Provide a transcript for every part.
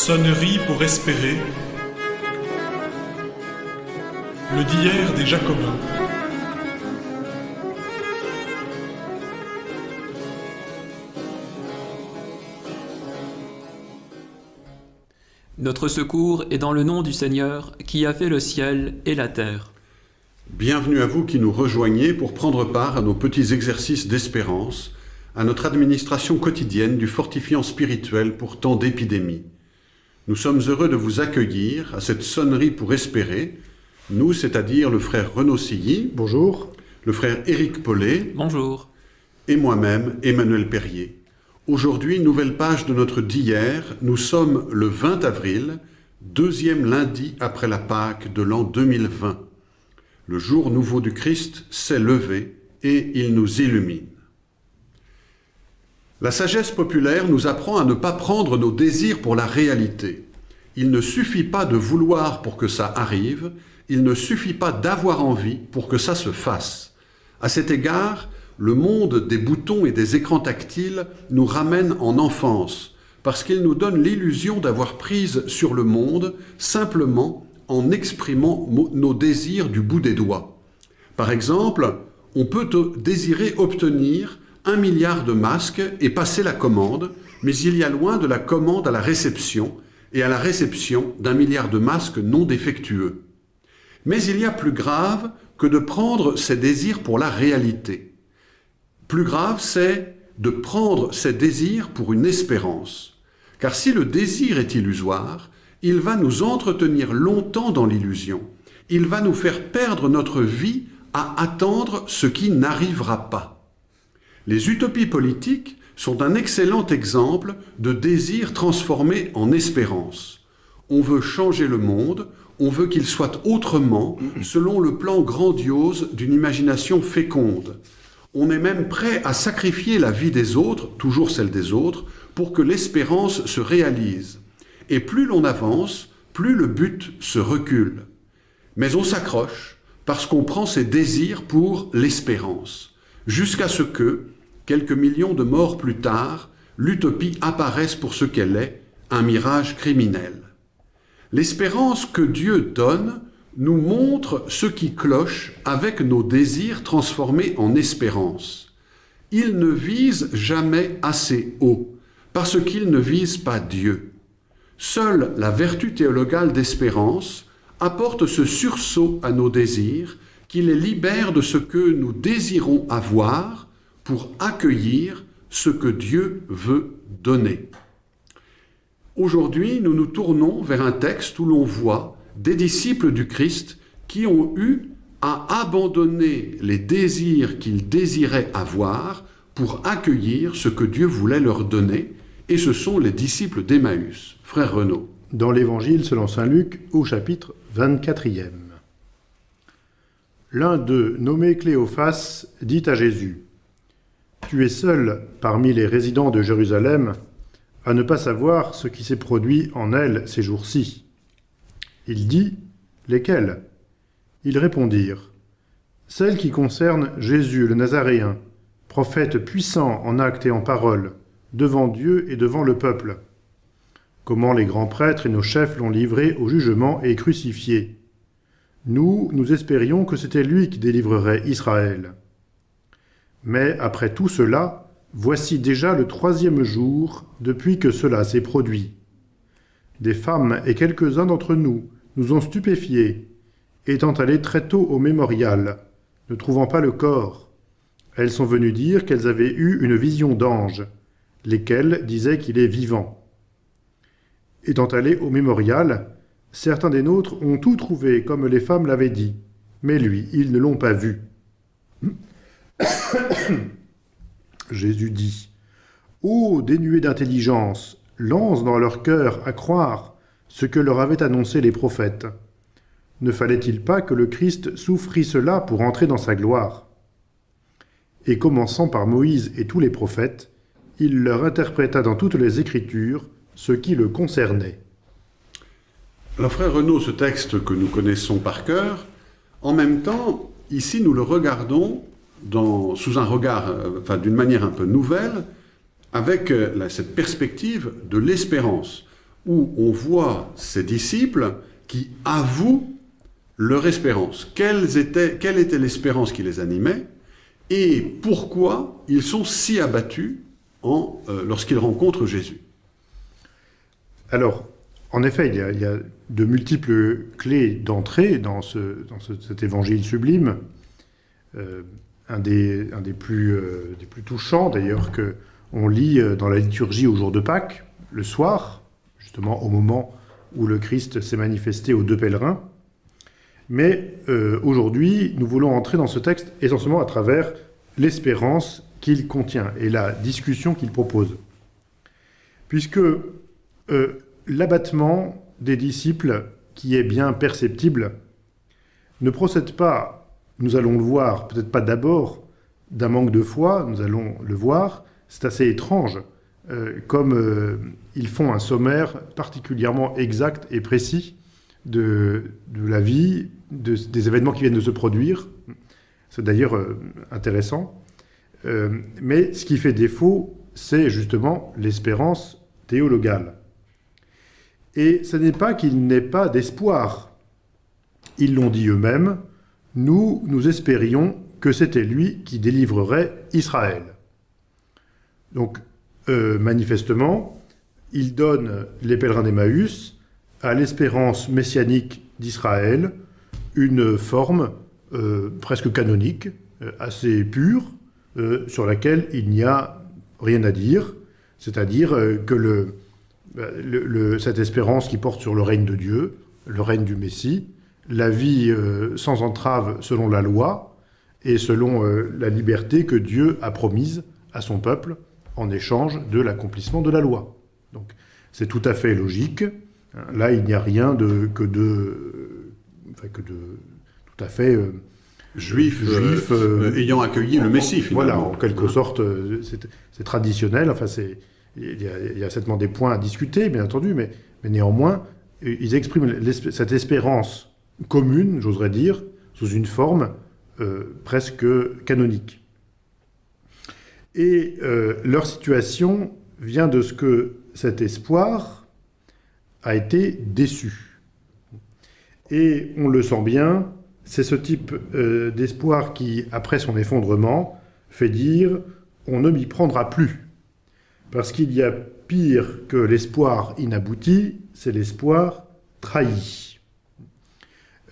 Sonnerie pour espérer. Le d'hier des Jacobins. Notre secours est dans le nom du Seigneur qui a fait le ciel et la terre. Bienvenue à vous qui nous rejoignez pour prendre part à nos petits exercices d'espérance, à notre administration quotidienne du fortifiant spirituel pour tant d'épidémies. Nous sommes heureux de vous accueillir à cette sonnerie pour espérer, nous, c'est-à-dire le frère Renaud Silly. Bonjour. Le frère Éric Paulet. Bonjour. Et moi-même, Emmanuel Perrier. Aujourd'hui, nouvelle page de notre d'hier. Nous sommes le 20 avril, deuxième lundi après la Pâque de l'an 2020. Le jour nouveau du Christ s'est levé et il nous illumine. La sagesse populaire nous apprend à ne pas prendre nos désirs pour la réalité. Il ne suffit pas de vouloir pour que ça arrive, il ne suffit pas d'avoir envie pour que ça se fasse. À cet égard, le monde des boutons et des écrans tactiles nous ramène en enfance, parce qu'il nous donne l'illusion d'avoir prise sur le monde simplement en exprimant nos désirs du bout des doigts. Par exemple, on peut désirer obtenir un milliard de masques et passer la commande, mais il y a loin de la commande à la réception et à la réception d'un milliard de masques non défectueux. Mais il y a plus grave que de prendre ses désirs pour la réalité. Plus grave, c'est de prendre ses désirs pour une espérance. Car si le désir est illusoire, il va nous entretenir longtemps dans l'illusion. Il va nous faire perdre notre vie à attendre ce qui n'arrivera pas. Les utopies politiques sont un excellent exemple de désir transformé en espérance. On veut changer le monde, on veut qu'il soit autrement, selon le plan grandiose d'une imagination féconde. On est même prêt à sacrifier la vie des autres, toujours celle des autres, pour que l'espérance se réalise. Et plus l'on avance, plus le but se recule. Mais on s'accroche parce qu'on prend ses désirs pour l'espérance jusqu'à ce que, quelques millions de morts plus tard, l'utopie apparaisse pour ce qu'elle est, un mirage criminel. L'espérance que Dieu donne nous montre ce qui cloche avec nos désirs transformés en espérance. Il ne vise jamais assez haut, parce qu'il ne vise pas Dieu. Seule la vertu théologale d'espérance apporte ce sursaut à nos désirs qui les libère de ce que nous désirons avoir pour accueillir ce que Dieu veut donner. Aujourd'hui, nous nous tournons vers un texte où l'on voit des disciples du Christ qui ont eu à abandonner les désirs qu'ils désiraient avoir pour accueillir ce que Dieu voulait leur donner, et ce sont les disciples d'Emmaüs. Frère Renaud. Dans l'Évangile selon saint Luc, au chapitre 24e. L'un d'eux, nommé Cléophas, dit à Jésus, « Tu es seul parmi les résidents de Jérusalem à ne pas savoir ce qui s'est produit en elle ces jours-ci. » Il dit, « Lesquels ?» Ils répondirent, « Celles qui concernent Jésus le Nazaréen, prophète puissant en actes et en paroles, devant Dieu et devant le peuple. Comment les grands prêtres et nos chefs l'ont livré au jugement et crucifié. Nous, nous espérions que c'était lui qui délivrerait Israël. Mais après tout cela, voici déjà le troisième jour depuis que cela s'est produit. Des femmes et quelques-uns d'entre nous nous ont stupéfiés, étant allés très tôt au mémorial, ne trouvant pas le corps. Elles sont venues dire qu'elles avaient eu une vision d'ange, lesquels disaient qu'il est vivant. Étant allées au mémorial, Certains des nôtres ont tout trouvé comme les femmes l'avaient dit, mais lui, ils ne l'ont pas vu. Jésus dit, Ô dénués d'intelligence, lance dans leur cœur à croire ce que leur avaient annoncé les prophètes. Ne fallait-il pas que le Christ souffrit cela pour entrer dans sa gloire? Et commençant par Moïse et tous les prophètes, il leur interpréta dans toutes les Écritures ce qui le concernait. Alors frère Renaud, ce texte que nous connaissons par cœur, en même temps, ici nous le regardons dans, sous un regard, euh, enfin d'une manière un peu nouvelle, avec euh, cette perspective de l'espérance. où on voit ces disciples qui avouent leur espérance. Quelle était, quelle était l'espérance qui les animait et pourquoi ils sont si abattus euh, lorsqu'ils rencontrent Jésus Alors, en effet, il y, a, de multiples clés d'entrée dans, ce, dans ce- cet évangile sublime. Un, euh, des plus touchants, d'ailleurs, que on lit euh, dans la liturgie au jour de Pâques, le soir, justement au moment où le Christ s'est manifesté aux deux pèlerins. Mais euh, aujourd'hui, nous voulons entrer dans ce texte essentiellement à travers l'espérance qu'il contient et la discussion qu'il propose. Puisque l'abattement des disciples, qui est bien perceptible, ne procède pas, nous allons le voir, peut-être pas d'abord, d'un manque de foi, nous allons le voir, c'est assez étrange, euh, comme euh, ils font un sommaire particulièrement exact et précis de, la vie, de- des événements qui viennent de se produire. C'est d'ailleurs euh, intéressant. Mais ce qui fait défaut, c'est justement l'espérance théologale. Et ce n'est pas qu'il n'ait pas d'espoir. Ils l'ont dit eux-mêmes, nous, nous espérions que c'était lui qui délivrerait Israël. Donc, euh, manifestement, il donne les pèlerins d'Emmaüs à l'espérance messianique d'Israël une forme euh, presque canonique, euh, assez pure, sur laquelle il n'y a rien à dire, c'est-à-dire que le- cette espérance qui porte sur le règne de Dieu, le règne du Messie, la vie euh, sans entrave selon la loi et selon euh, la liberté que Dieu a promise à son peuple en échange de l'accomplissement de la loi. Donc c'est tout à fait logique. Là, il n'y a rien de, que de, enfin, que de tout à fait euh, Juifs, Juifs, euh, ayant accueilli le Messie, voilà, en quelque sorte, c'est traditionnel. Enfin, c'est il y, a, il y a certainement des points à discuter, bien entendu, mais, mais néanmoins, ils expriment cette espérance commune, j'oserais dire, sous une forme euh, presque canonique. Et euh, leur situation vient de ce que cet espoir a été déçu. Et on le sent bien, c'est ce type euh, d'espoir qui, après son effondrement, fait dire on ne m'y prendra plus. Parce qu'il y a pire que l'espoir inabouti, c'est l'espoir trahi.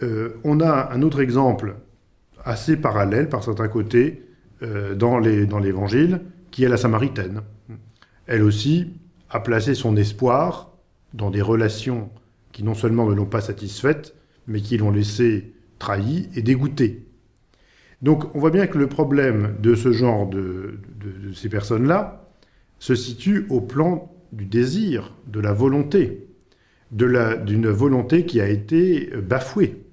Euh, on a un autre exemple assez parallèle par certains côtés euh, dans l'Évangile, qui est la Samaritaine. Elle aussi a placé son espoir dans des relations qui non seulement ne l'ont pas satisfaite, mais qui l'ont laissé trahi et dégoûté. Donc on voit bien que le problème de ce genre de, ces personnes-là se situe au plan du désir, de la volonté, d'une volonté qui a été bafouée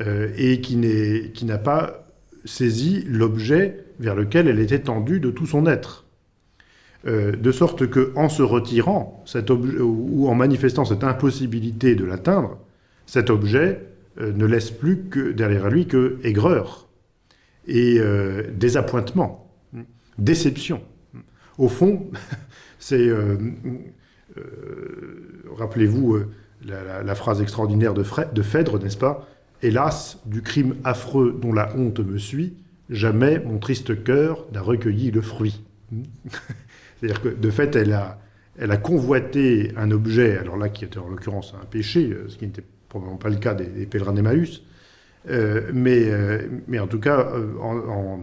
euh, et qui n'a pas saisi l'objet vers lequel elle était tendue de tout son être. Euh, de sorte que, en se retirant, ou en manifestant cette impossibilité de l'atteindre, cet objet euh, ne laisse plus que derrière lui que aigreur et désappointement, déception. Au fond, c'est, rappelez-vous la, phrase extraordinaire de Phèdre, n'est-ce pas? Hélas, du crime affreux dont la honte me suit, jamais mon triste cœur n'a recueilli le fruit. C'est-à-dire que, de fait, elle a, elle a convoité un objet, alors là, qui était en l'occurrence un péché, euh, ce qui n'était probablement pas le cas des, pèlerins d'Emmaüs, euh, mais, euh, mais en tout cas, en,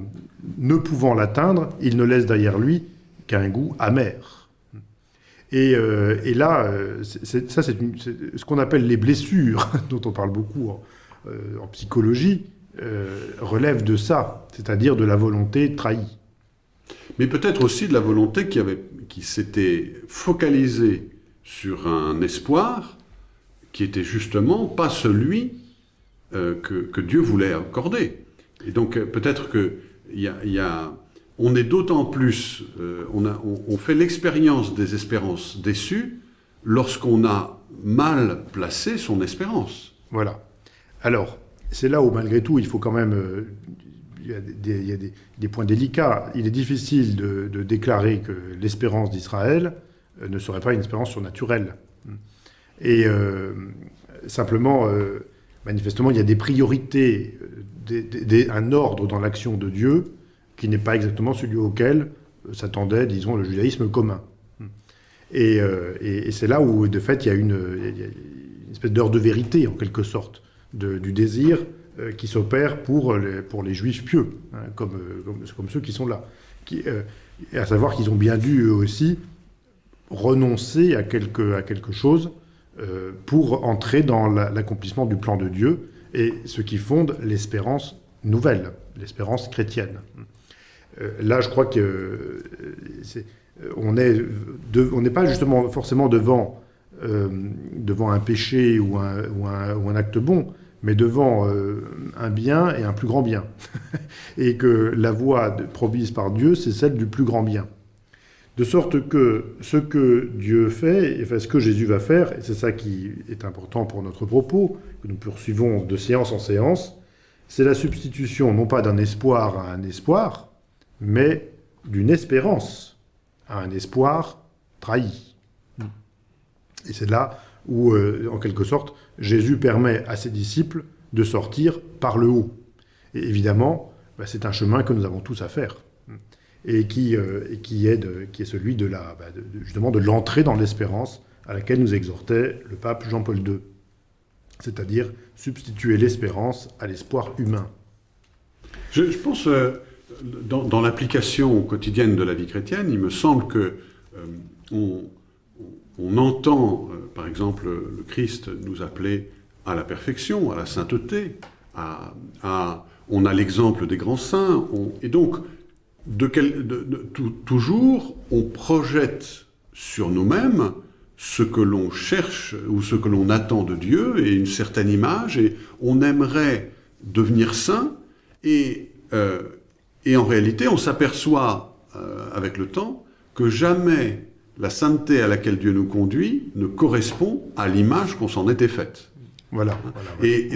ne pouvant l'atteindre, il ne laisse derrière lui qu'un goût amer. Et, euh, et là, ça, c'est ce qu'on appelle les blessures, dont on parle beaucoup euh, en psychologie, euh, relève de ça, c'est-à-dire de la volonté trahie. Mais peut-être aussi de la volonté qui, avait, qui s'était focalisée sur un espoir qui était justement pas celui euh, que, que Dieu voulait accorder. Et donc peut-être que y a, il y a- on est d'autant plus, on, a, on, on fait l'expérience des espérances déçues lorsqu'on a mal placé son espérance. Voilà. Alors, c'est là où, malgré tout, il faut quand même. euh, il y a, des, points délicats. Il est difficile de, déclarer que l'espérance d'Israël euh, ne serait pas une espérance surnaturelle. Et euh, simplement, manifestement, il y a des priorités, un ordre dans l'action de Dieu qui n'est pas exactement celui auquel s'attendait, disons, le judaïsme commun. Et, c'est là où, de fait, il y a une espèce d'heure de vérité, en quelque sorte, du désir euh, qui s'opère pour les, pour les juifs pieux, hein, comme, comme, comme, ceux qui sont là. Qui, euh, à savoir qu'ils ont bien dû, eux aussi, renoncer à quelque, à quelque chose euh, pour entrer dans l'accomplissement du plan de Dieu, et ce qui fonde l'espérance nouvelle, l'espérance chrétienne. Euh, là, je crois que est, on n'est pas justement forcément devant, euh, devant un péché ou un, ou un acte bon, mais devant euh, un bien et un plus grand bien. et que la voie promise par Dieu, c'est celle du plus grand bien. De sorte que ce que Dieu fait, enfin ce que Jésus va faire, et c'est ça qui est important pour notre propos, que nous poursuivons de séance en séance, c'est la substitution non pas d'un espoir à un espoir, mais d'une espérance à un espoir trahi. Et c'est là où, euh, en quelque sorte, Jésus permet à ses disciples de sortir par le haut. Et évidemment, bah, c'est un chemin que nous avons tous à faire, et qui, euh, est, celui bah, de, l'entrée dans l'espérance à laquelle nous exhortait le pape Jean-Paul II, c'est-à-dire substituer l'espérance à l'espoir humain. Je, pense, euh, dans, dans l'application quotidienne de la vie chrétienne, il me semble que euh, on, on entend, euh, par exemple, le Christ nous appeler à la perfection, à la sainteté, on a l'exemple des grands saints, et donc, toujours, on projette sur nous-mêmes ce que l'on cherche ou ce que l'on attend de Dieu et une certaine image, et on aimerait devenir saint, et, euh, en réalité, on s'aperçoit euh, avec le temps que jamais la sainteté à laquelle Dieu nous conduit ne correspond à l'image qu'on s'en était faite. Voilà. voilà, voilà. Et,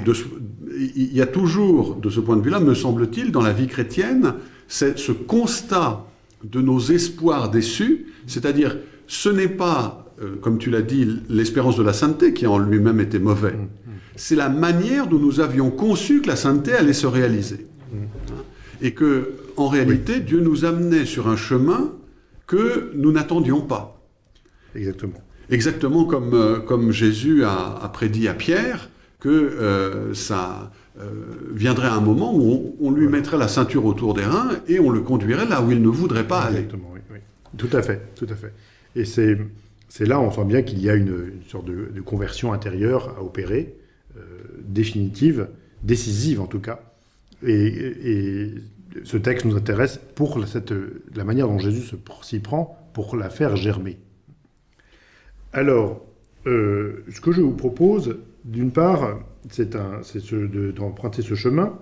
il y a toujours, de ce point de vue-là, me semble-t-il, dans la vie chrétienne, c'est ce constat de nos espoirs déçus, c'est-à-dire, ce n'est pas, euh, comme tu l'as dit, l'espérance de la sainteté qui en lui-même était mauvais. Mmh, mmh. C'est la manière dont nous avions conçu que la sainteté allait se réaliser. Mmh. Et que, en réalité, oui. Dieu nous amenait sur un chemin que nous n'attendions pas. Exactement. Exactement comme, euh, comme Jésus a, a, prédit à Pierre que euh, ça euh, viendrait un moment où on, on lui voilà. mettrait la ceinture autour des reins et on le conduirait là où il ne voudrait pas Exactement, aller. Oui, oui. Tout à fait, tout à fait. Et c'est c'est là on sent bien qu'il y a une, une sorte de, de, conversion intérieure à opérer, définitive, décisive en tout cas. Et, et, ce texte nous intéresse pour cette, la manière dont Jésus s'y prend pour la faire germer. Alors, euh, ce que je vous propose, d'une part, c'est d'emprunter ce chemin.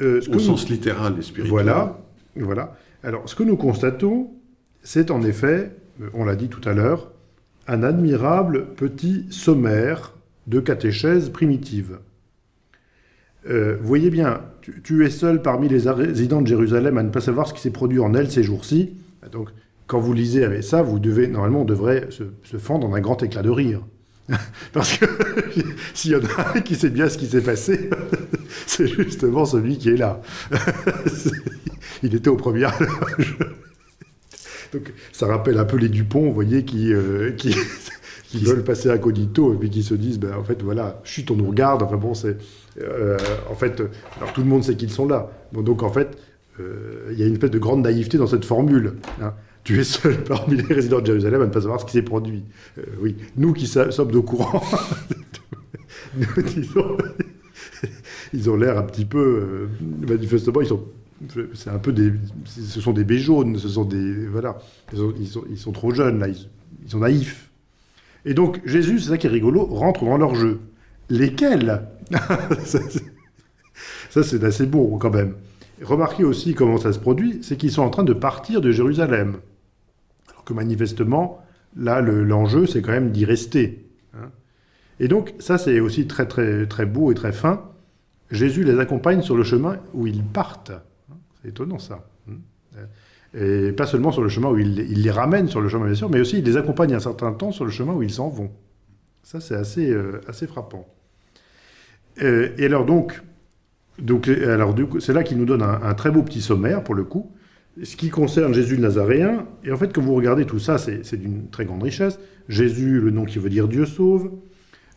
Euh, ce Au sens nous, littéral et spirituel. Voilà, voilà. Alors, ce que nous constatons, c'est en effet, euh, on l'a dit tout à l'heure, un admirable petit sommaire de catéchèse primitive. Euh, voyez bien, tu, tu, es seul parmi les résidents de Jérusalem à ne pas savoir ce qui s'est produit en elle ces jours-ci. Donc, quand vous lisez avec ça, vous devez, normalement, on devrait se, se fendre en un grand éclat de rire. Parce que s'il y en a un qui sait bien ce qui s'est passé, c'est justement celui qui est là. Il était au premier. Donc ça rappelle un peu les Dupont, vous voyez, qui, euh, qui, veulent passer à Codito et puis qui se disent, ben, en fait, voilà, chut, on nous regarde. Enfin bon, c'est. Euh, en fait, alors tout le monde sait qu'ils sont là. Donc en fait, euh, il y a une espèce de grande naïveté dans cette formule. Hein tu es seul parmi les résidents de Jérusalem à ne pas savoir ce qui s'est produit. Euh, oui, nous qui sommes au courant, nous disons, ils ont l'air un petit peu, euh, manifestement, ils sont, c'est un peu des, ce sont des béjaunes, ce sont des, voilà, ils sont trop jeunes là, ils, ils, sont naïfs. Et donc Jésus, c'est ça qui est rigolo, rentre dans leur jeu. Lesquels Ça, c'est assez beau quand même. Remarquez aussi comment ça se produit, c'est qu'ils sont en train de partir de Jérusalem que manifestement, là, l'enjeu, le, c'est quand même d'y rester. Hein. Et donc, ça, c'est aussi très, très, très beau et très fin. Jésus les accompagne sur le chemin où ils partent. C'est étonnant, ça. Hein. Et pas seulement sur le chemin où il, les ramène sur le chemin, bien sûr, mais aussi il les accompagne un certain temps sur le chemin où ils s'en vont. Ça, c'est assez, euh, assez frappant. Euh, et alors donc, donc alors c'est là qu'il nous donne un très beau petit sommaire, pour le coup, ce qui concerne Jésus le Nazaréen. Et en fait, quand vous regardez tout ça, c'est d'une très grande richesse. Jésus, le nom qui veut dire Dieu sauve.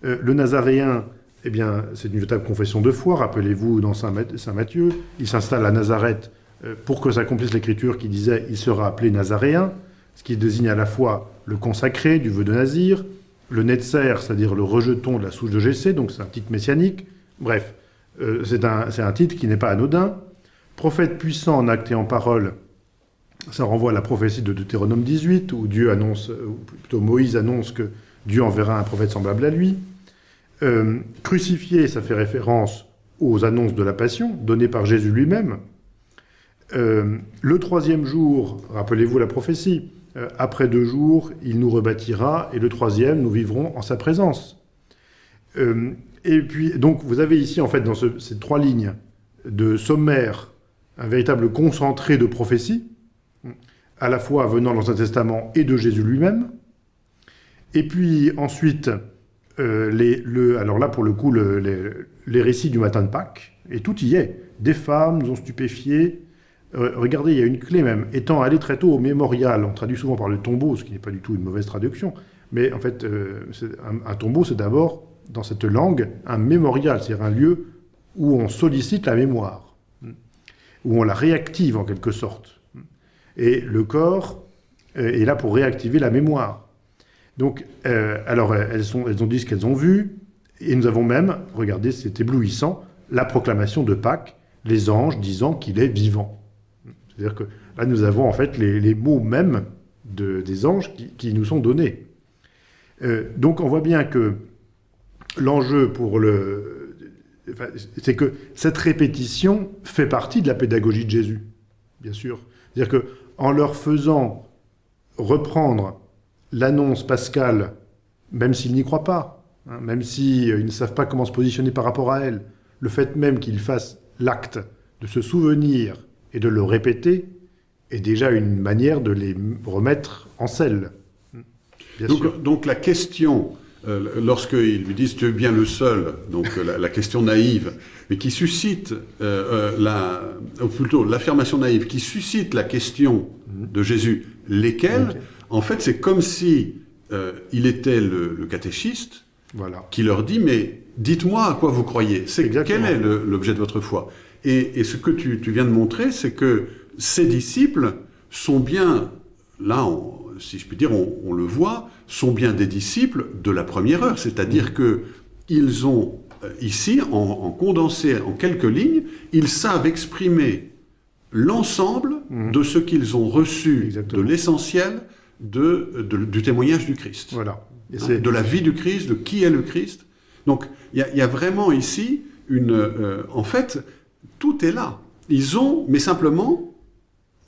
Euh, le Nazaréen, eh bien, c'est une véritable confession de foi. Rappelez-vous, dans Saint, Saint Matthieu, il s'installe à Nazareth euh, pour que s'accomplisse l'écriture qui disait « il sera appelé Nazaréen », ce qui désigne à la fois le consacré du vœu de Nazir, le Netzer, c'est-à-dire le rejeton de la souche de Jessé, donc c'est un titre messianique. Bref, euh, c'est un, un titre qui n'est pas anodin. Prophète puissant en acte et en parole, ça renvoie à la prophétie de Deutéronome 18, où Dieu annonce, euh, ou plutôt Moïse annonce que Dieu enverra un prophète semblable à lui. Euh, crucifié, ça fait référence aux annonces de la Passion, données par Jésus lui-même. Euh, le troisième jour, rappelez-vous la prophétie, après deux jours, il nous rebâtira, et le troisième, nous vivrons en sa présence. Et puis, donc, vous avez ici, en fait, dans ce- ces trois lignes de sommaire, un véritable concentré de prophéties, à la fois venant dans l'Ancien Testament et de Jésus lui-même. Et puis ensuite, euh, les, le, alors là, pour le coup, le- les, récits du matin de Pâques, et tout y est. Des femmes nous ont stupéfiés. Euh, regardez, il y a une clé même. Étant allé très tôt au mémorial, on traduit souvent par le tombeau, ce qui n'est pas du tout une mauvaise traduction, mais en fait, euh, un, un tombeau, c'est d'abord, dans cette langue, un mémorial, c'est-à-dire un lieu où on sollicite la mémoire, où on la réactive en quelque sorte. Et le corps euh, est là pour réactiver la mémoire. Donc, euh, alors, euh, elles, ont dit ce qu'elles ont vu, et nous avons même, regardez, c'est éblouissant, la proclamation de Pâques, les anges disant qu'il est vivant. C'est-à-dire que là, nous avons en fait les, mots mêmes de- des anges qui, nous sont donnés. Donc, on voit bien que l'enjeu pour le... c'est que cette répétition fait partie de la pédagogie de Jésus, bien sûr. C'est-à-dire que en leur faisant reprendre l'annonce pascale, même s'ils n'y croient pas, hein, même s'ils ne savent pas comment se positionner par rapport à elle, le fait même qu'ils fassent l'acte de se souvenir et de le répéter est déjà une manière de les remettre en selle. Bien sûr. Donc, donc la question, euh, lorsqu'ils lui disent tu es bien le seul, donc euh, la, la question naïve, mais qui suscite euh, la, ou plutôt l'affirmation naïve, qui suscite la question de Jésus, lesquels, en fait c'est comme si euh, il était le, le catéchiste Voilà. qui leur dit mais dites-moi à quoi vous croyez, c'est quel est l'objet de votre foi? Et, et ce que tu, tu viens de montrer, c'est que ces disciples sont bien, là, on- si je puis dire, on, on le voit, sont bien des disciples de la première heure. C'est-à-dire que ils ont euh, ici, en, en condensé en quelques lignes, ils savent exprimer l'ensemble Mhm. de ce qu'ils ont reçu Exactement. de l'essentiel de, de- du témoignage du Christ Voilà. Et hein, de la vie du Christ, de qui est le Christ. Donc, il y, a- il y a vraiment ici une... euh, en fait, tout est là. Ils ont, mais simplement,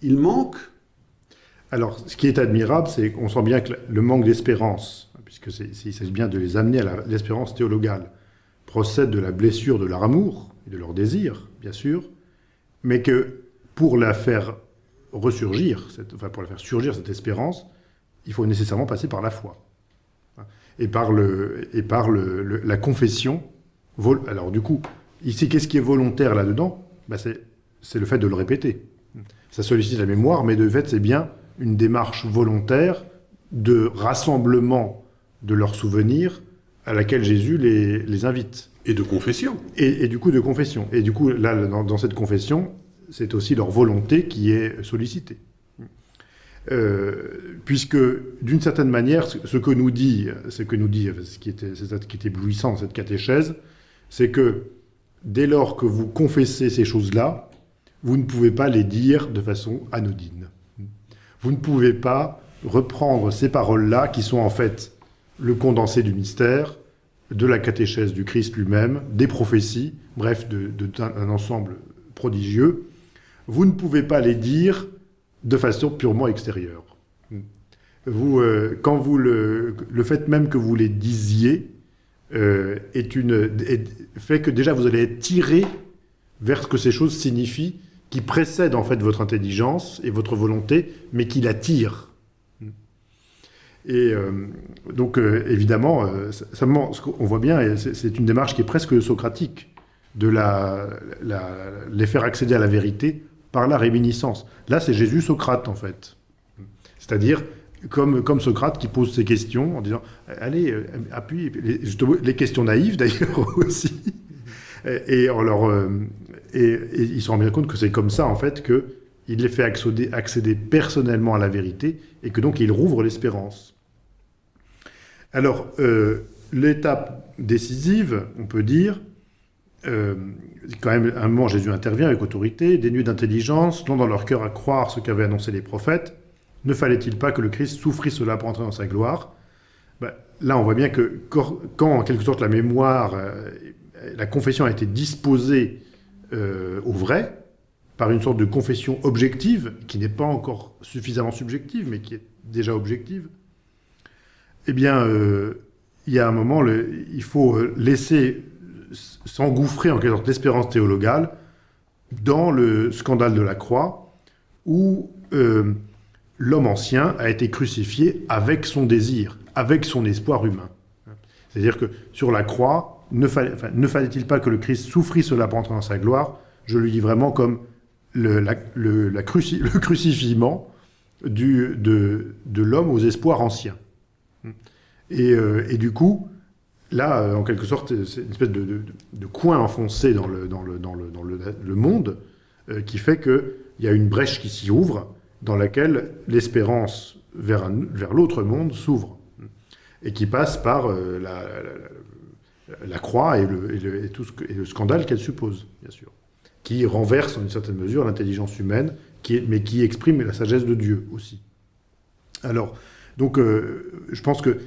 il manque... Alors, ce qui est admirable, c'est qu'on sent bien que le manque d'espérance, puisque c'est- c'est- il s'agit bien de les amener à l'espérance théologale, procède de la blessure de leur amour et de leur désir, bien sûr, mais que pour la faire ressurgir, cette- enfin pour la faire surgir cette espérance, il faut nécessairement passer par la foi et par, le, et par le- le- la confession. Alors du coup, ici, qu'est-ce qui est volontaire là-dedans? Ben, c'est, c'est le fait de le répéter. Ça sollicite la mémoire, mais de fait, c'est bien une démarche volontaire de rassemblement de leurs souvenirs à laquelle Jésus les, les invite. Et de confession. Et, et du coup, de confession. Et du coup, là, dans, dans cette confession, c'est aussi leur volonté qui est sollicitée. Euh, puisque, d'une certaine manière, ce, ce que nous dit, ce que nous dit, ce qui était, ça qui est éblouissant dans cette catéchèse, c'est que dès lors que vous confessez ces choses-là, vous ne pouvez pas les dire de façon anodine. Vous ne pouvez pas reprendre ces paroles-là, qui sont en fait le condensé du mystère, de la catéchèse du Christ lui-même, des prophéties, bref, d'un un ensemble prodigieux. Vous ne pouvez pas les dire de façon purement extérieure. Vous, euh, quand vous le, le fait même que vous les disiez euh, est une, fait que déjà vous allez être tiré vers ce que ces choses signifient, qui précède en fait votre intelligence et votre volonté, mais qui la tire. Et euh, donc, euh, évidemment, euh, ça, on voit bien, c'est une démarche qui est presque socratique, de la, les faire accéder à la vérité par la réminiscence. Là, c'est Jésus-Socrate, en fait. C'est-à-dire, comme, comme Socrate qui pose ses questions en disant Allez, appuie, les, questions naïves d'ailleurs aussi. Et, on leur, et, et, ils se rendent bien compte que c'est comme ça, en fait, qu'il les fait accéder, personnellement à la vérité et que donc il rouvre l'espérance. Alors, euh, l'étape décisive, on peut dire, euh, quand même, à un moment, Jésus intervient avec autorité, dénué d'intelligence, non dans leur cœur à croire ce qu'avaient annoncé les prophètes. Ne fallait-il pas que le Christ souffrit cela pour entrer dans sa gloire? Ben, Là, on voit bien que quand, en quelque sorte, la mémoire, euh, la confession a été disposée euh, au vrai, par une sorte de confession objective, qui n'est pas encore suffisamment subjective, mais qui est déjà objective, eh bien, euh, il y a un moment, il faut euh, laisser s'engouffrer en quelque sorte l'espérance théologale dans le scandale de la croix, où l'homme ancien a été crucifié avec son désir, avec son espoir humain. C'est-à-dire que sur la croix, ne, fallait-il pas que le Christ souffrit cela pour entrer dans sa gloire? Je le dis vraiment comme le, la, crucifiement du, de, l'homme aux espoirs anciens. Et, euh, du coup, là, euh, en quelque sorte, c'est une espèce de, coin enfoncé dans le, dans le, dans le, dans le, monde euh, qui fait qu'il y a une brèche qui s'y ouvre dans laquelle l'espérance vers, vers l'autre monde s'ouvre et qui passe par la, la, croix et le, scandale qu'elle suppose, bien sûr, qui renverse en une certaine mesure l'intelligence humaine, mais qui exprime la sagesse de Dieu aussi. Alors, donc, euh, je pense que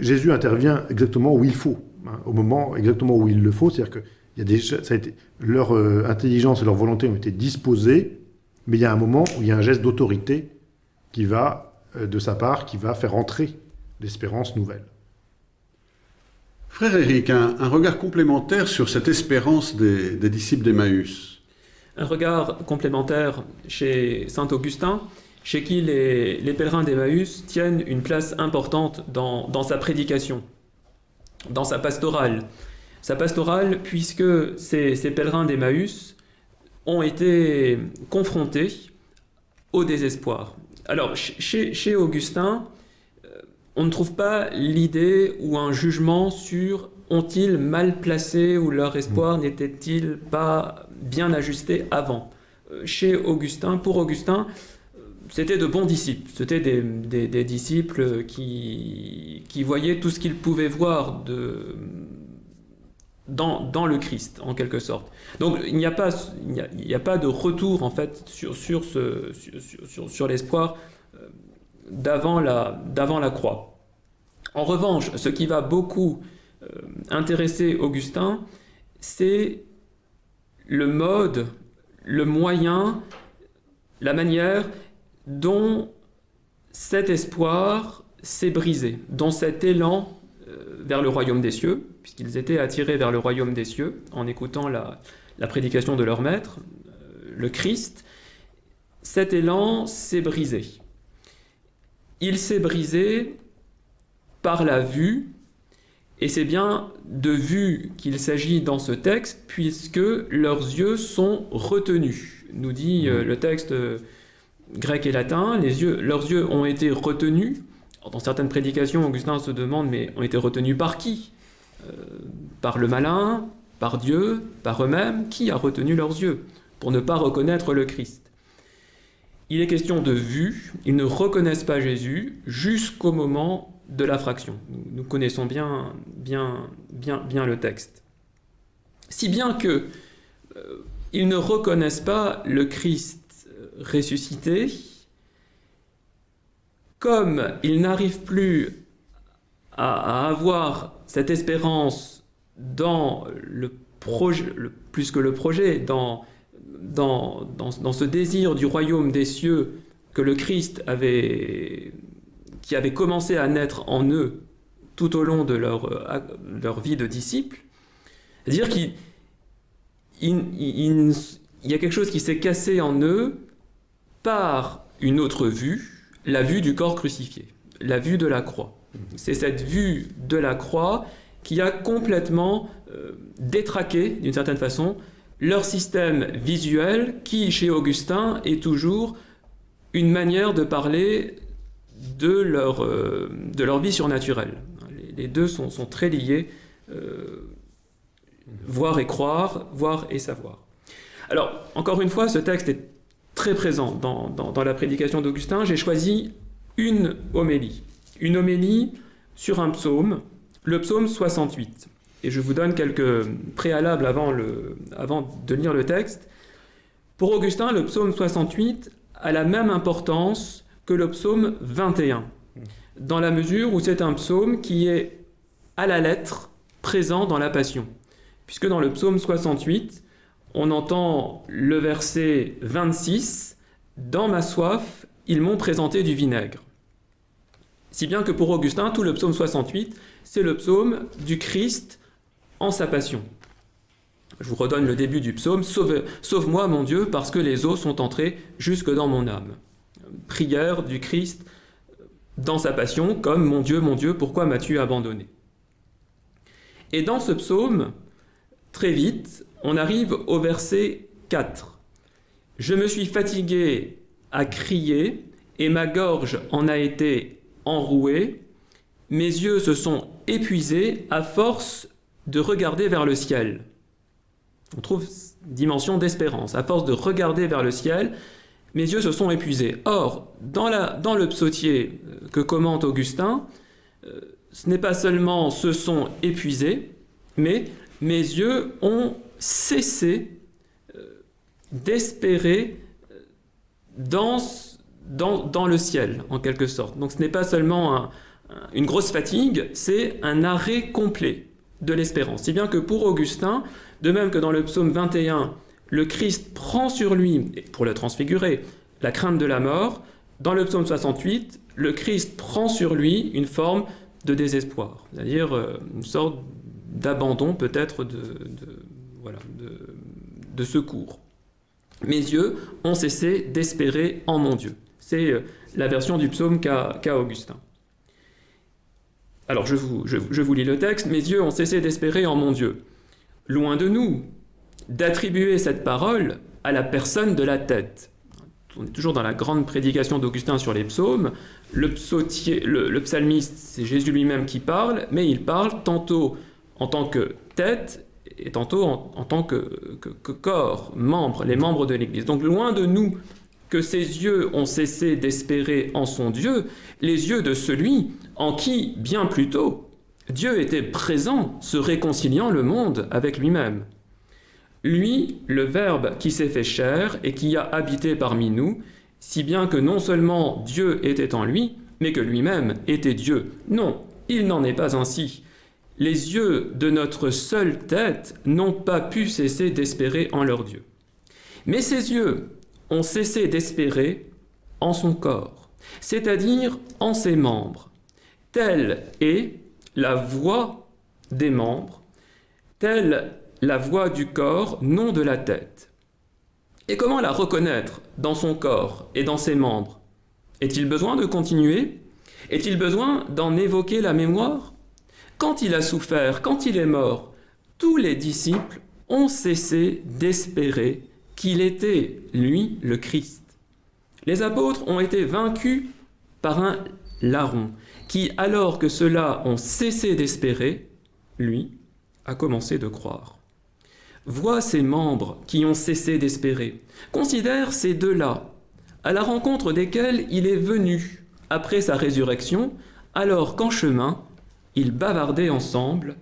Jésus intervient exactement où il faut, hein, au moment exactement où il le faut, c'est-à-dire que leur euh, intelligence et leur volonté ont été disposées, mais il y a un moment où il y a un geste d'autorité qui va, euh, de sa part, qui va faire entrer l'espérance nouvelle. Frère Éric, un, regard complémentaire sur cette espérance des, disciples d'Emmaüs. Un regard complémentaire chez Saint Augustin, chez qui les, pèlerins d'Emmaüs tiennent une place importante dans, sa prédication, dans sa pastorale. Sa pastorale, puisque ces, pèlerins d'Emmaüs ont été confrontés au désespoir. Alors, chez, Augustin, on ne trouve pas l'idée ou un jugement sur ont-ils mal placé ou leur espoir mmh. n'était-il pas bien ajusté avant. Euh, chez Augustin, pour Augustin, c'était de bons disciples, c'était des, des, des, disciples qui, qui voyaient tout ce qu'ils pouvaient voir de, dans, dans, le Christ, en quelque sorte. Donc il n'y a, pas, il a, a, pas de retour, en fait, sur, sur, ce, sur, sur, sur l'espoir d'avant la, croix. En revanche, ce qui va beaucoup euh, intéresser Augustin, c'est le mode, le moyen, la manière dont cet espoir s'est brisé, dont cet élan euh, vers le royaume des cieux, puisqu'ils étaient attirés vers le royaume des cieux en écoutant la, la prédication de leur maître, euh, le Christ, cet élan s'est brisé. Il s'est brisé par la vue, et c'est bien de vue qu'il s'agit dans ce texte, puisque leurs yeux sont retenus, nous dit euh, le texte grec et latin, les yeux, leurs yeux ont été retenus. Dans certaines prédications, Augustin se demande, mais ont été retenus par qui? Euh, Par le malin Par Dieu Par eux-mêmes? Qui a retenu leurs yeux? Pour ne pas reconnaître le Christ Il est question de vue, ils ne reconnaissent pas Jésus jusqu'au moment de la fraction. Nous, connaissons bien, le texte. Si bien que euh, ils ne reconnaissent pas le Christ ressuscité, comme il n'arrive plus à, avoir cette espérance dans le projet, plus que le projet, dans, dans, ce désir du royaume des cieux que le Christ avait, qui avait commencé à naître en eux tout au long de leur, leur vie de disciples, c'est-à-dire qu'ils il y a quelque chose qui s'est cassé en eux par une autre vue, la vue du corps crucifié, la vue de la croix. C'est cette vue de la croix qui a complètement euh, détraqué, d'une certaine façon, leur système visuel qui, chez Augustin, est toujours une manière de parler de leur, euh, de leur vie surnaturelle. Les, deux sont, sont très liés, euh, voir et croire, voir et savoir. Alors, encore une fois, ce texte est très présent dans, dans la prédication d'Augustin. J'ai choisi une homélie. Une homélie sur un psaume, le psaume 68. Et je vous donne quelques préalables avant, le, avant de lire le texte. Pour Augustin, le psaume 68 a la même importance que le psaume 21, dans la mesure où c'est un psaume qui est à la lettre présent dans la Passion. Puisque dans le psaume 68, on entend le verset 26, Dans ma soif, ils m'ont présenté du vinaigre. Si bien que pour Augustin, tout le psaume 68, c'est le psaume du Christ en sa passion. Je vous redonne le début du psaume, Sauve-moi mon Dieu, parce que les eaux sont entrées jusque dans mon âme. Prière du Christ dans sa passion, comme Mon Dieu, mon Dieu, pourquoi m'as-tu abandonné? Et dans ce psaume, très vite, on arrive au verset 4. Je me suis fatigué à crier, et ma gorge en a été enrouée, mes yeux se sont épuisés à force de regarder vers le ciel. On trouve dimension d'espérance. À force de regarder vers le ciel, mes yeux se sont épuisés. Or, dans, le psautier euh, que commente Augustin, euh, ce n'est pas seulement se sont épuisés, mais mes yeux ont cessé euh, d'espérer dans, le ciel, en quelque sorte. Donc ce n'est pas seulement une grosse fatigue, c'est un arrêt complet de l'espérance. Si bien que pour Augustin, de même que dans le psaume 21, le Christ prend sur lui, pour le transfigurer, la crainte de la mort, dans le psaume 68, le Christ prend sur lui une forme de désespoir, c'est-à-dire euh, une sorte d'abandon peut-être de, voilà, de, secours. Mes yeux ont cessé d'espérer en mon Dieu. C'est euh, la version du psaume qu'a Augustin. Alors je vous, lis le texte. Mes yeux ont cessé d'espérer en mon Dieu. Loin de nous d'attribuer cette parole à la personne de la tête. On est toujours dans la grande prédication d'Augustin sur les psaumes. Le, psalmiste, c'est Jésus lui-même qui parle, mais il parle tantôt en tant que tête et tantôt en, tant que, que, corps, membre, les membres de l'Église. Donc loin de nous que ses yeux ont cessé d'espérer en son Dieu, les yeux de celui en qui, bien plus tôt, Dieu était présent, se réconciliant le monde avec lui-même. Lui, le Verbe qui s'est fait chair et qui a habité parmi nous, si bien que non seulement Dieu était en lui, mais que lui-même était Dieu. Non, il n'en est pas ainsi. Les yeux de notre seule tête n'ont pas pu cesser d'espérer en leur Dieu. Mais ses yeux ont cessé d'espérer en son corps, c'est-à-dire en ses membres. Telle est la voix des membres, telle la voix du corps, non de la tête. Et comment la reconnaître dans son corps et dans ses membres? Est-il besoin de continuer? Est-il besoin d'en évoquer la mémoire? Quand il a souffert, quand il est mort, tous les disciples ont cessé d'espérer qu'il était, lui, le Christ. Les apôtres ont été vaincus par un larron, qui, alors que ceux-là ont cessé d'espérer, lui, a commencé de croire. Vois ces membres qui ont cessé d'espérer. Considère ces deux-là, à la rencontre desquels il est venu après sa résurrection, alors qu'en chemin, ils bavardaient ensemble,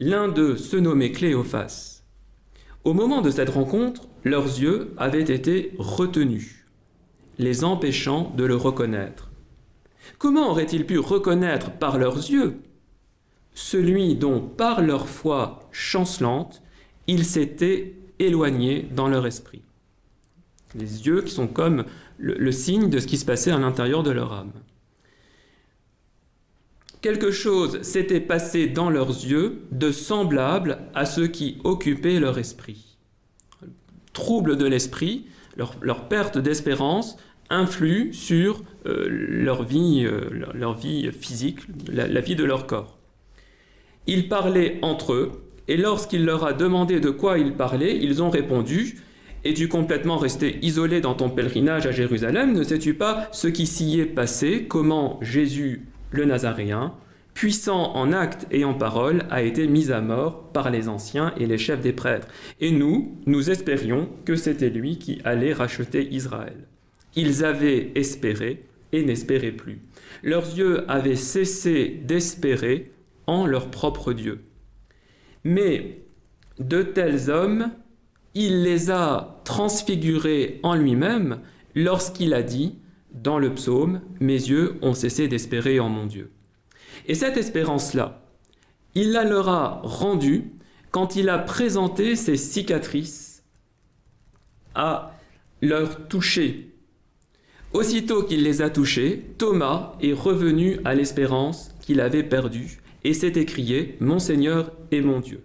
l'un d'eux se nommait Cléophas. Au moment de cette rencontre, leurs yeux avaient été retenus, les empêchant de le reconnaître. Comment auraient-ils pu reconnaître par leurs yeux celui dont, par leur foi chancelante, ils s'étaient éloignés dans leur esprit? Les yeux qui sont comme le, signe de ce qui se passait à l'intérieur de leur âme. Quelque chose s'était passé dans leurs yeux de semblable à ce qui occupait leur esprit. trouble de l'esprit, leur, perte d'espérance influe sur leur, vie, euh, leur, vie physique, la, la vie de leur corps. Ils parlaient entre eux, et lorsqu'il leur a demandé de quoi ils parlaient, ils ont répondu Es-tu complètement resté isolé dans ton pèlerinage à Jérusalem? Ne sais-tu pas ce qui s'y est passé? Comment Jésus, le Nazaréen, puissant en actes et en paroles, a été mis à mort par les anciens et les chefs des prêtres? Et nous, nous espérions que c'était lui qui allait racheter Israël. Ils avaient espéré et n'espéraient plus. Leurs yeux avaient cessé d'espérer en leur propre Dieu. Mais de tels hommes, il les a transfigurés en lui-même lorsqu'il a dit dans le psaume Mes yeux ont cessé d'espérer en mon Dieu. Et cette espérance-là, il la leur a rendue quand il a présenté ses cicatrices à leur toucher. Aussitôt qu'il les a touchées, Thomas est revenu à l'espérance qu'il avait perdue et s'est écrié Mon Seigneur et mon Dieu.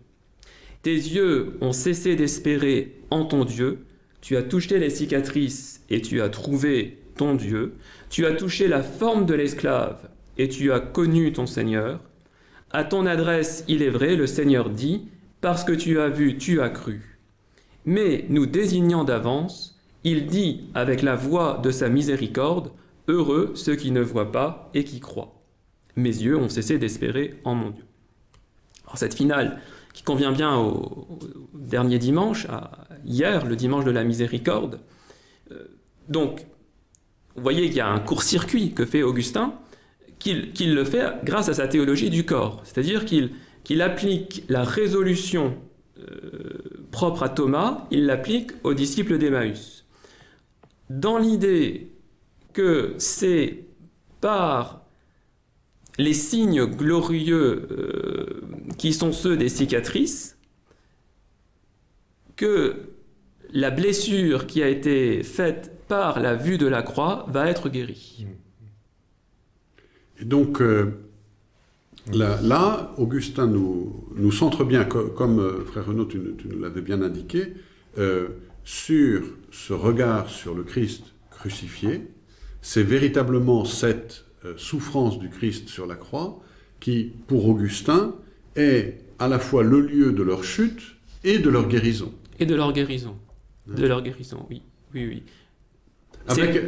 Tes yeux ont cessé d'espérer en ton Dieu, tu as touché les cicatrices et tu as trouvé ton Dieu, tu as touché la forme de l'esclave et tu as connu ton Seigneur. À ton adresse, il est vrai, le Seigneur dit, parce que tu as vu, tu as cru. Mais nous désignant d'avance, il dit avec la voix de sa miséricorde, Heureux ceux qui ne voient pas et qui croient. Mes yeux ont cessé d'espérer en mon Dieu. Alors cette finale, qui convient bien au, dernier dimanche, à hier, le dimanche de la miséricorde, euh, donc, vous voyez qu'il y a un court-circuit que fait Augustin, qu'il le fait grâce à sa théologie du corps. C'est-à-dire qu'il applique la résolution euh, propre à Thomas, il l'applique aux disciples d'Emmaüs. Dans l'idée que c'est par les signes glorieux euh, qui sont ceux des cicatrices que la blessure qui a été faite par la vue de la croix va être guérie. Et donc, euh, là, Augustin nous, centre bien, comme euh, frère Renaud, tu, nous l'avais bien indiqué, sur ce regard sur le Christ crucifié. C'est véritablement cette souffrance du Christ sur la croix qui, pour Augustin, est à la fois le lieu de leur chute et de leur guérison. Et de leur guérison. De leur guérison, oui. Oui, oui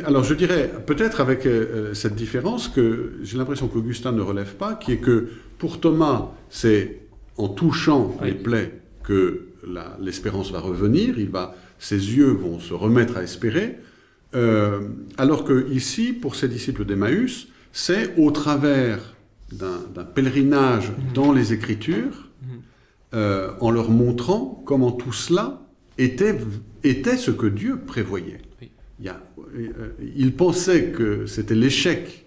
alors je dirais peut-être avec euh, euh, cette différence que j'ai l'impression qu'Augustin ne relève pas, qui est que pour Thomas, c'est en touchant les plaies que l'espérance va revenir, il va, ses yeux vont se remettre à espérer, euh, alors que ici, pour ses disciples d'Emmaüs, c'est au travers d'un pèlerinage mhm. dans les Écritures, mhm. en leur montrant comment tout cela était, était ce que Dieu prévoyait. Il y a euh, il pensait que c'était l'échec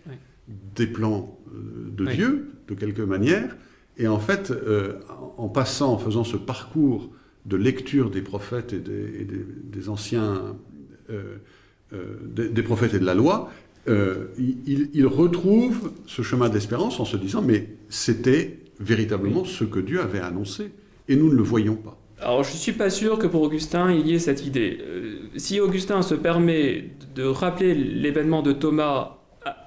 des plans euh, de Dieu, de quelque manière, et en fait, euh, en passant, en faisant ce parcours de lecture des prophètes et des, anciens, des, prophètes et de la loi, il, retrouve ce chemin de l'espérance en se disant, mais c'était véritablement ce que Dieu avait annoncé, et nous ne le voyons pas. Alors je ne suis pas sûr que pour Augustin il y ait cette idée. Euh, si Augustin se permet de rappeler l'événement de Thomas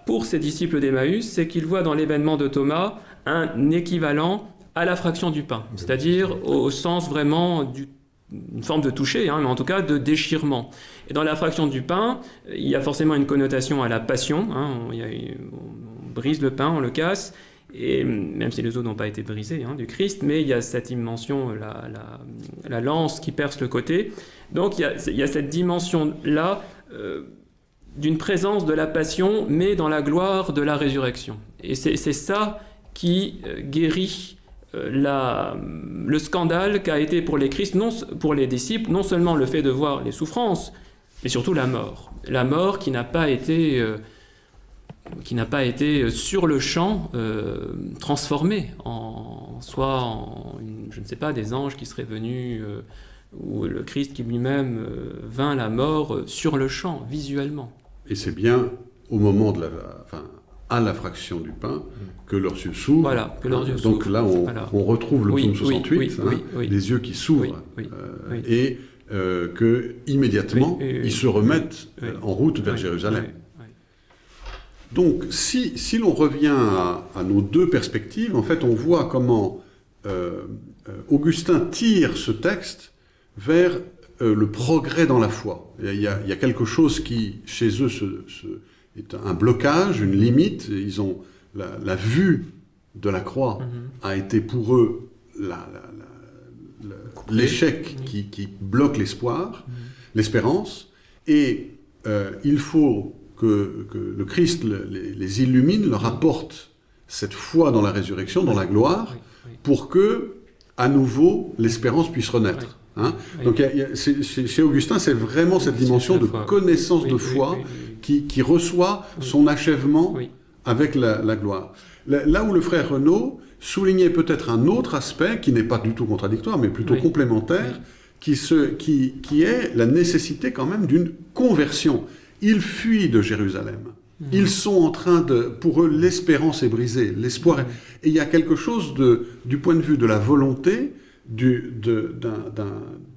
pour ses disciples d'Emmaüs, c'est qu'il voit dans l'événement de Thomas un équivalent à la fraction du pain, c'est-à-dire au sens vraiment d'une forme de toucher, hein, mais en tout cas de déchirement. Et dans la fraction du pain, il y a forcément une connotation à la passion, hein, on, brise le pain, on le casse, et même si les os n'ont pas été brisés hein, du Christ, mais il y a cette dimension, la, la, lance qui perce le côté. Donc il y a, il y a cette dimension-là euh, d'une présence de la passion, mais dans la gloire de la résurrection. Et c'est ça qui euh, guérit la, le scandale qu'a été pour les disciples, non seulement le fait de voir les souffrances, mais surtout la mort. La mort qui n'a pas été qui n'a pas été euh, sur le champ euh, transformé en soit en je ne sais pas des anges qui seraient venus euh, ou le Christ qui lui-même vint la mort sur le champ visuellement. Et c'est bien au moment de la à la fraction du pain que leurs yeux s'ouvrent. Voilà, que leurs yeux Donc là, on, on, retrouve le psaume 68, hein, les yeux qui s'ouvrent. et euh, que immédiatement Oui, oui, oui. ils se remettent Oui. euh, en route vers Oui, Jérusalem. oui, oui. Donc, si, si l'on revient à, à nos deux perspectives, en fait, on voit comment euh, euh, Augustin tire ce texte vers euh, le progrès dans la foi. Il y, a, il y a- il y a quelque chose qui, chez eux, se- se- est un blocage, une limite. Ils ont la, la vue de la croix Mhm. a été pour eux l'échec qui, qui bloque l'espoir, Mhm. l'espérance, et euh, il faut que, que le Christ le- les, les illumine, leur apporte cette foi dans la résurrection, dans la gloire, pour que, à nouveau, l'espérance puisse renaître. Hein. Donc, chez Augustin, c'est vraiment cette dimension de connaissance de foi Qui, qui reçoit Oui. son achèvement oui. avec la, la gloire. Là, là où le frère Renaud soulignait peut-être un autre aspect qui n'est pas du tout contradictoire, mais plutôt Oui. complémentaire, qui, se, qui, qui est la nécessité quand même d'une conversion. Ils fuient de Jérusalem. Mhm. Ils sont en train de... Pour eux, l'espérance est brisée, l'espoir est... Et il y a quelque chose de, du point de vue de la volonté, d'un, d'un-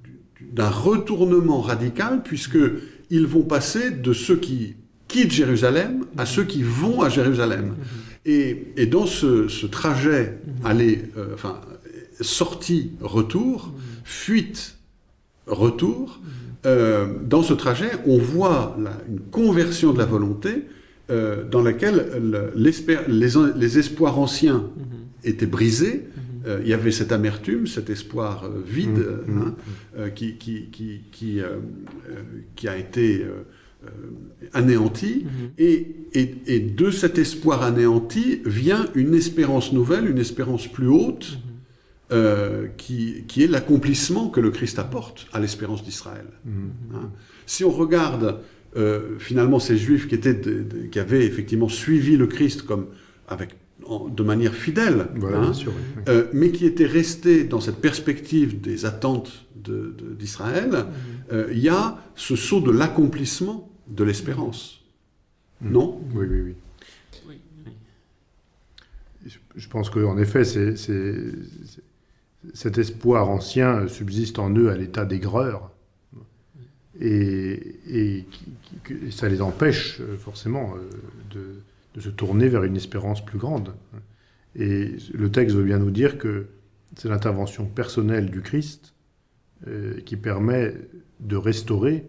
du- d'un retournement radical, puisque ils vont passer de ceux qui quittent Jérusalem à ceux qui vont à Jérusalem. Et, et dans ce, ce trajet, aller, euh, enfin, sortie-retour, fuite-retour, euh, dans ce trajet, on voit la- une conversion de la volonté euh, dans laquelle le- les, les espoirs anciens Mhm. étaient brisés. Euh, il y avait cette amertume, cet espoir euh, vide euh, qui, qui, qui, qui, qui a été euh, euh, anéanti. Mhm. Et, et, et de cet espoir anéanti vient une espérance nouvelle, une espérance plus haute, euh, qui, qui est l'accomplissement que le Christ apporte à l'espérance d'Israël. Mhm. Hein. Si on regarde finalement ces Juifs qui, étaient de- de- qui avaient effectivement suivi le Christ comme avec, de manière fidèle, Voilà, hein, bien sûr. oui, oui. euh, mais qui étaient restés dans cette perspective des attentes de- de- d'Israël, euh, il y a ce saut de l'accomplissement de l'espérance. Mhm. Non? Oui, oui, oui. Je- pense qu'en effet, c'est- cet espoir ancien subsiste en eux à l'état d'aigreur. Et, ça les empêche euh, forcément de, de se tourner vers une espérance plus grande. Et le texte veut bien nous dire que c'est l'intervention personnelle du Christ euh, qui permet de restaurer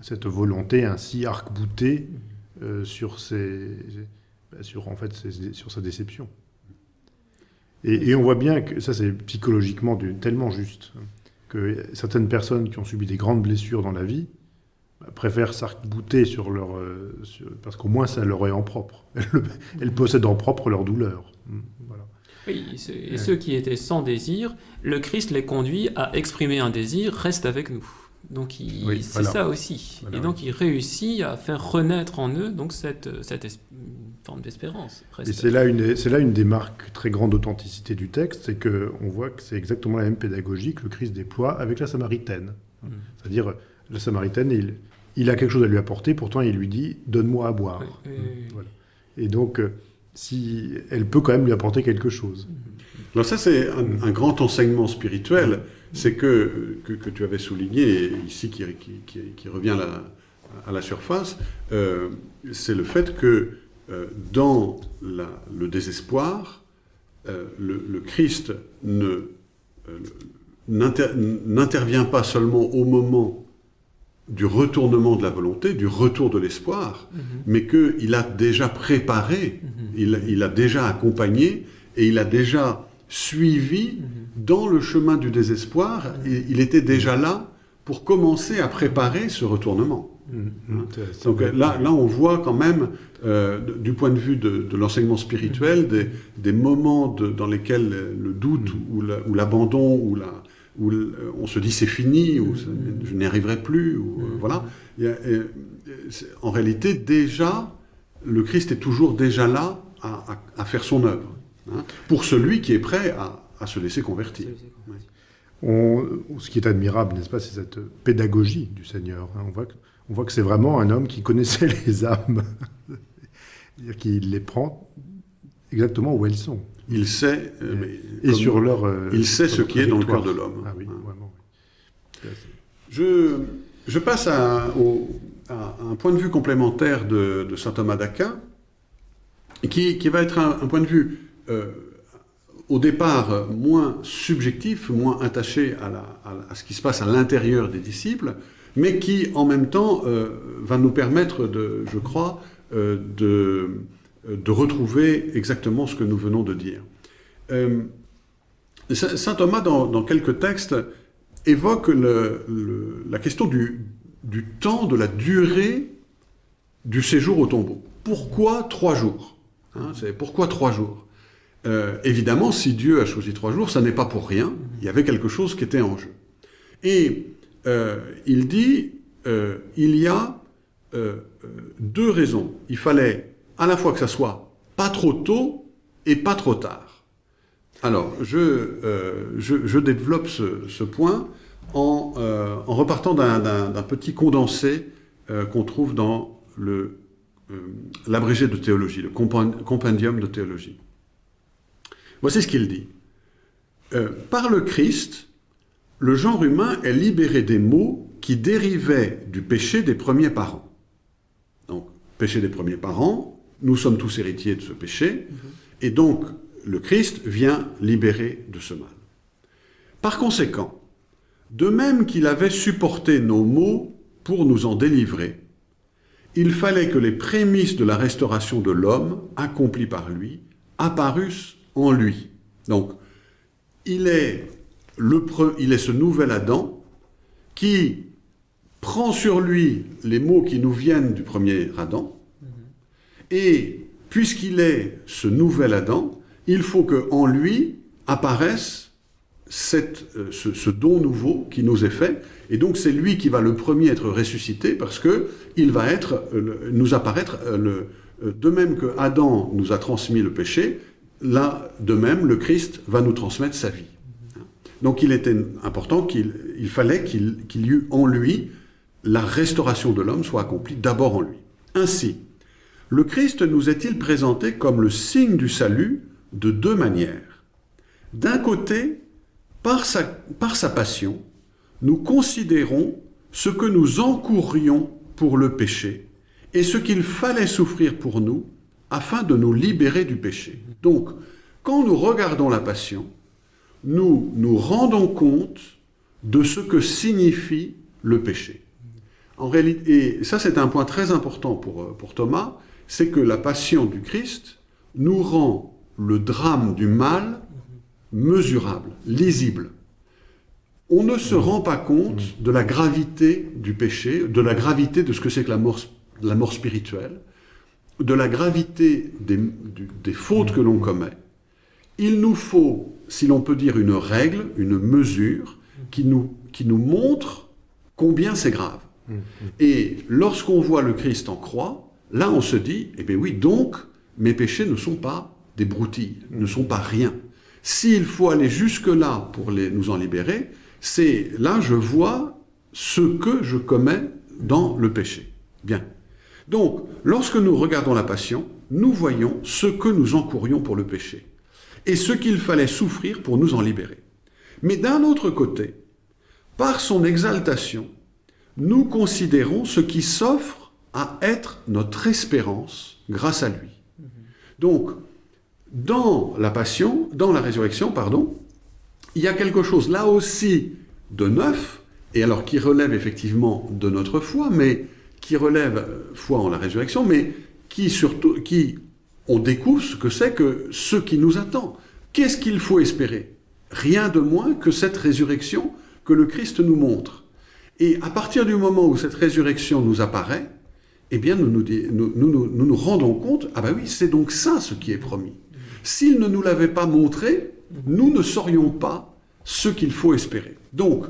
cette volonté ainsi arc-boutée euh, sur, bah, sur, en fait, sur sa déception. Et, on voit bien que ça, c'est psychologiquement tellement juste hein, que certaines personnes qui ont subi des grandes blessures dans la vie préfèrent s'arc-bouter sur leur, euh, sur- parce qu'au moins ça leur est en propre. Elles, elles possèdent en propre leur douleur. Mm, Voilà. Oui, et ceux, et ceux qui étaient sans désir, le Christ les conduit à exprimer un désir, reste avec nous. Donc Oui, c'est voilà. ça aussi. Voilà, et donc il réussit à faire renaître en eux donc cette, cette forme d'espérance. Et c'est là, une, c'est là une des marques très grande d'authenticité du texte, c'est qu'on voit que c'est exactement la même pédagogie que le Christ déploie avec la Samaritaine. Mm. C'est-à-dire, la Samaritaine, il, il a quelque chose à lui apporter, pourtant il lui dit « donne-moi à boire Oui, oui, oui, oui. Voilà. Et donc, euh, si, elle peut quand même lui apporter quelque chose. Alors ça, c'est un, un grand enseignement spirituel, c'est que, que, que tu avais souligné, ici qui, qui, qui, qui revient à la, à la surface, euh, c'est le fait que euh, dans la- le désespoir, euh, le, le Christ euh, n'intervient pas seulement au moment du retournement de la volonté, du retour de l'espoir, Mhm. mais qu'il a déjà préparé, Mhm. il, il a déjà accompagné et il a déjà suivi Mhm. dans le chemin du désespoir, et il était déjà là pour commencer à préparer ce retournement. Mm, mm, c'est- Donc là, là, on voit quand même, euh, du point de vue de, de l'enseignement spirituel, des, des moments de- dans lesquels le doute ou l'abandon ou, la, où on se dit c'est fini ou je n'y arriverai plus. Ou, euh, voilà. Y a, euh, en réalité, déjà, le Christ est toujours déjà là à, à- à faire son œuvre. hein, pour celui qui est prêt à, à se laisser convertir. On- ce qui est admirable, n'est-ce pas, c'est cette pédagogie du Seigneur. hein. On voit que, on voit que c'est vraiment un homme qui connaissait les âmes, C'est-à-dire qu'il les prend exactement où elles sont. Il sait, euh, Et- mais Et comme- sur leur. euh, il sait sur ce qui est dans le cœur trajectoire. de l'homme. Ah oui, Hein. vraiment. oui. Je, je passe à, au- à un point de vue complémentaire de, de saint Thomas d'Aquin, qui, qui va être un, un point de vue euh, au départ moins subjectif, moins attaché à, la- à la- à ce qui se passe à l'intérieur des disciples, mais qui en même temps va nous permettre, de, je crois, de, de retrouver exactement ce que nous venons de dire. Euh, Saint Thomas, dans, quelques textes, évoque la question du, temps, de la durée du séjour au tombeau. Pourquoi trois jours Hein, Pourquoi trois jours? Euh, Évidemment, si Dieu a choisi trois jours, ça n'est pas pour rien. Il y avait quelque chose qui était en jeu. Et euh, il dit, euh, il y a euh, euh, deux raisons. Il fallait à la fois que ça soit pas trop tôt et pas trop tard. Alors, je, euh, je, je développe ce, ce point en, euh, en repartant d'un- petit condensé euh, qu'on trouve dans euh, l'abrégé de théologie, le compen- compendium de théologie. Voici ce qu'il dit. Euh, par le Christ, le genre humain est libéré des maux qui dérivaient du péché des premiers parents. Donc, péché des premiers parents, nous sommes tous héritiers de ce péché, et donc le Christ vient libérer de ce mal. Par conséquent, de même qu'il avait supporté nos maux pour nous en délivrer, il fallait que les prémices de la restauration de l'homme, accomplies par lui, apparussent en lui. Donc, il est, il est ce nouvel Adam qui prend sur lui les mots qui nous viennent du premier Adam, et puisqu'il est ce nouvel Adam, il faut que en lui apparaisse cette, euh, ce, don nouveau qui nous est fait, et donc c'est lui qui va le premier être ressuscité parce que il va être, euh, nous apparaître euh, le, de même que Adam nous a transmis le péché, là de même le Christ va nous transmettre sa vie. Donc il était important qu'il il fallait qu'il qu'il y eût en lui la restauration de l'homme soit accomplie d'abord en lui. Ainsi, le Christ nous est-il présenté comme le signe du salut de deux manières. D'un côté, par sa, par sa passion, nous considérons ce que nous encourrions pour le péché et ce qu'il fallait souffrir pour nous afin de nous libérer du péché. Donc, quand nous regardons la passion, nous nous rendons compte de ce que signifie le péché. En réalité, et ça c'est un point très important pour, euh, pour Thomas, c'est que la passion du Christ nous rend le drame du mal mesurable, lisible. On ne se rend pas compte de la gravité du péché, de la gravité de ce que c'est que la mort, la mort spirituelle, de la gravité des, des fautes que l'on commet. Il nous faut, si l'on peut dire, une règle, une mesure qui nous, qui nous montre combien c'est grave. Et lorsqu'on voit le Christ en croix, là on se dit, eh bien oui, donc mes péchés ne sont pas des broutilles, ne sont pas rien. S'il faut aller jusque-là pour les, nous en libérer, c'est là je vois ce que je commets dans le péché. Bien. Donc, lorsque nous regardons la passion, nous voyons ce que nous encourions pour le péché et ce qu'il fallait souffrir pour nous en libérer. Mais d'un autre côté, par son exaltation, nous considérons ce qui s'offre à être notre espérance grâce à lui. Donc, dans la passion, dans la résurrection, pardon, il y a quelque chose là aussi de neuf, et alors qui relève effectivement de notre foi, mais qui relève euh, foi en la résurrection, mais qui surtout, qui on découvre ce que c'est que ce qui nous attend. Qu'est-ce qu'il faut espérer? Rien de moins que cette résurrection que le Christ nous montre. Et à partir du moment où cette résurrection nous apparaît, eh bien nous nous, nous nous rendons compte, ah ben oui, c'est donc ça ce qui est promis. S'il ne nous l'avait pas montré, nous ne saurions pas ce qu'il faut espérer. Donc,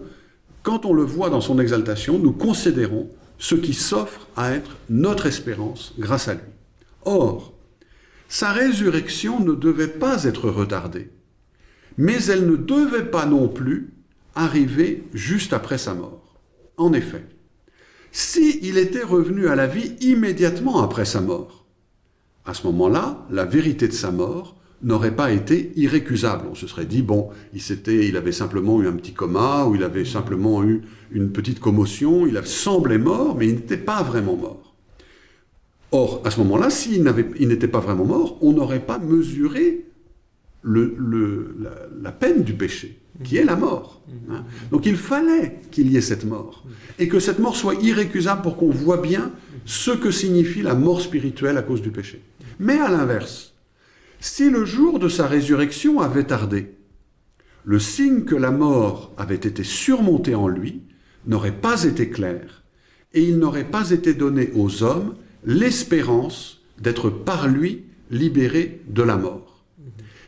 quand on le voit dans son exaltation, nous considérons ce qui s'offre à être notre espérance grâce à lui. Or, sa résurrection ne devait pas être retardée, mais elle ne devait pas non plus arriver juste après sa mort. En effet, si il était revenu à la vie immédiatement après sa mort, à ce moment-là, la vérité de sa mort n'aurait pas été irrécusable. On se serait dit, bon, il, il avait simplement eu un petit coma, ou il avait simplement eu une petite commotion, il semblait mort, mais il n'était pas vraiment mort. Or, à ce moment-là, s'il n'était pas vraiment mort, on n'aurait pas mesuré la, peine du péché, qui est la mort. Hein. Donc il fallait qu'il y ait cette mort, et que cette mort soit irrécusable pour qu'on voit bien ce que signifie la mort spirituelle à cause du péché. Mais à l'inverse, si le jour de sa résurrection avait tardé, le signe que la mort avait été surmontée en lui n'aurait pas été clair, et il n'aurait pas été donné aux hommes l'espérance d'être par lui libérés de la mort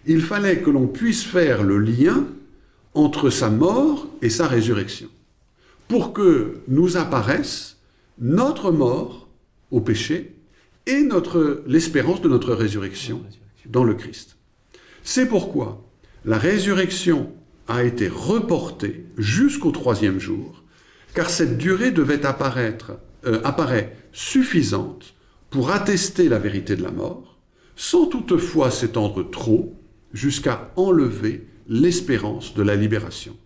il fallait que l'on puisse faire le lien entre sa mort et sa résurrection, pour que nous apparaisse notre mort au péché et l'espérance de notre résurrection dans le Christ. C'est pourquoi la résurrection a été reportée jusqu'au troisième jour, car cette durée devait apparaître, euh, suffisante pour attester la vérité de la mort, sans toutefois s'étendre trop jusqu'à enlever l'espérance de la libération.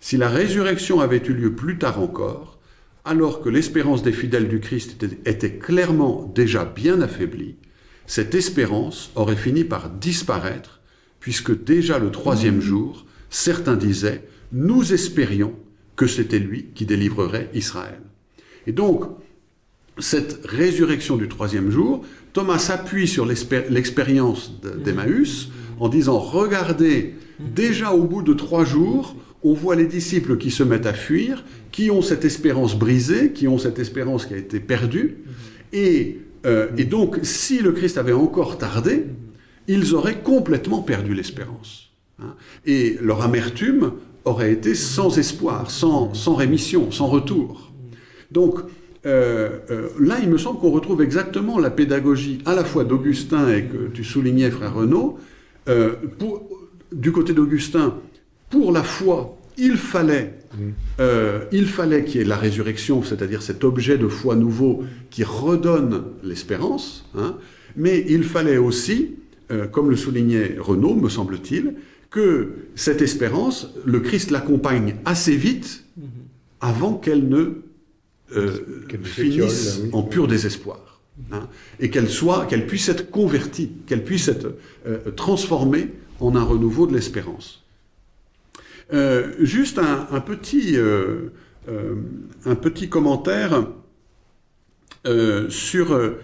Si la résurrection avait eu lieu plus tard encore, alors que l'espérance des fidèles du Christ était, clairement déjà bien affaiblie, cette espérance aurait fini par disparaître, puisque déjà le troisième jour, certains disaient « nous espérions que c'était lui qui délivrerait Israël ». Et donc, cette résurrection du troisième jour, Thomas s'appuie sur l'expérience d'Emmaüs, en disant, regardez, déjà au bout de trois jours, on voit les disciples qui se mettent à fuir, qui ont cette espérance brisée, qui ont cette espérance qui a été perdue, et, euh, donc si le Christ avait encore tardé, ils auraient complètement perdu l'espérance. Hein. et leur amertume aurait été sans espoir, sans, sans rémission, sans retour. Donc, euh, euh, là, il me semble qu'on retrouve exactement la pédagogie à la fois d'Augustin et que tu soulignais, frère Renaud, euh, du côté d'Augustin, pour la foi, il fallait euh, il fallait qu'il y ait la résurrection, c'est-à-dire cet objet de foi nouveau qui redonne l'espérance, hein, mais il fallait aussi, comme le soulignait Renaud, me semble-t-il, que cette espérance, le Christ l'accompagne assez vite avant qu'elle ne finisse en pur désespoir. Hein, et qu'elle soit, qu'elle puisse être convertie, qu'elle puisse être euh, transformée en un renouveau de l'espérance. Euh, juste un, petit, euh, un petit commentaire sur,